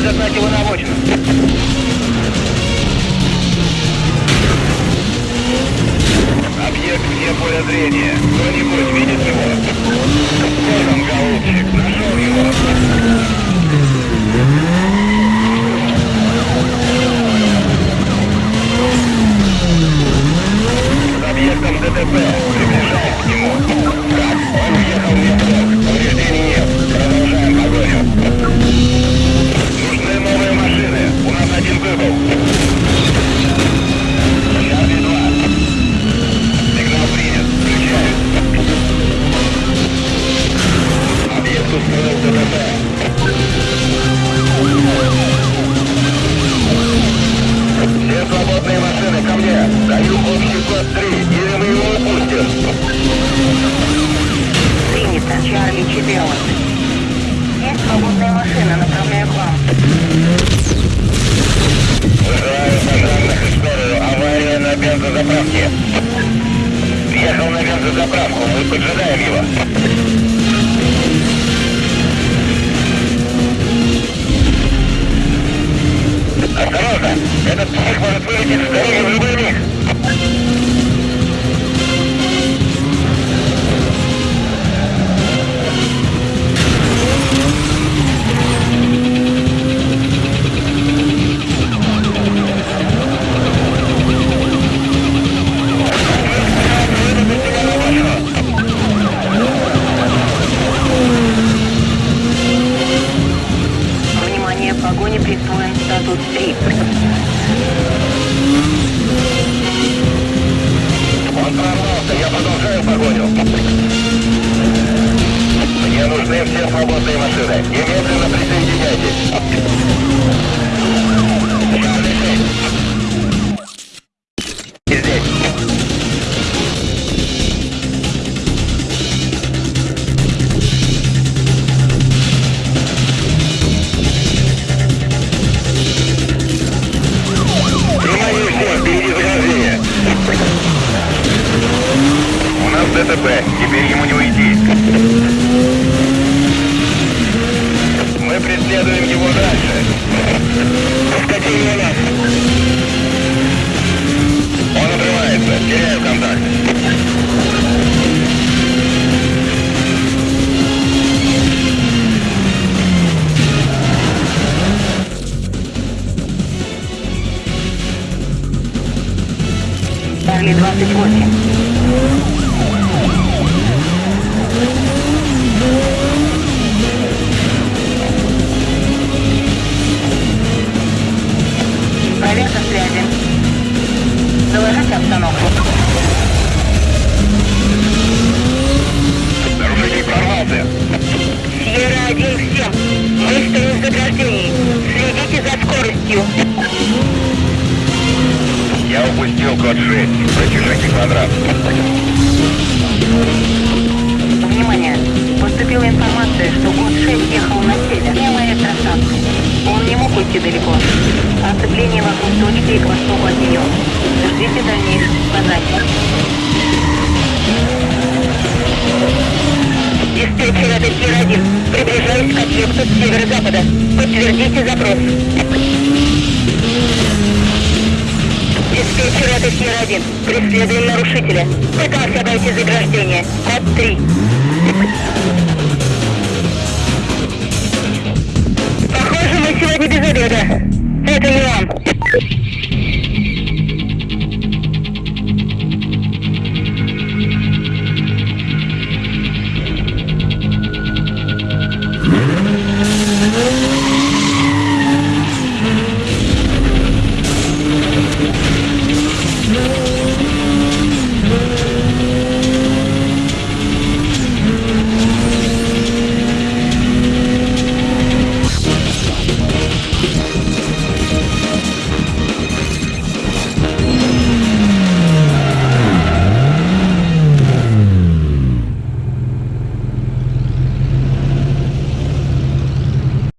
загнать его на обочину. Объект вне поля зрения. Кто-нибудь видит его? Вот он, голубчик, нашел его. Объектом ДТП. Даю общий код 3. Или мы его упустим. Принято. Чарли 14. Есть свободная машина, направляю к вам. Вызываю пожарных и скорую. Авария на бензозаправке. Въехал на бензозаправку. Мы поджидаем его. Осторожно! Этот псих может вылететь с дороги в любой миг. Нужны все свободные машины. Немедленно присоединяйтесь. Чарли 28. Проверка связи. Доложите обстановку. Нарушитель прорвался. Сьерра 1 всем. Мы стоим в заграждении. Следите за скоростью. Упустил код 6. Протяжение квадрат. Внимание! Поступила информация, что год 6 ехал на север, мимо электростанции. Он не мог уйти далеко. Оцепление вокруг точки и к востоку от нее. Ждите дальнейших указаний. Диспетчер, это Сир-1. Приближаюсь к объекту с северо-запада. Подтвердите запрос. Диспетчер, это Сир-1. Преследуем нарушителя. Пытался обойти заграждение. Код 3.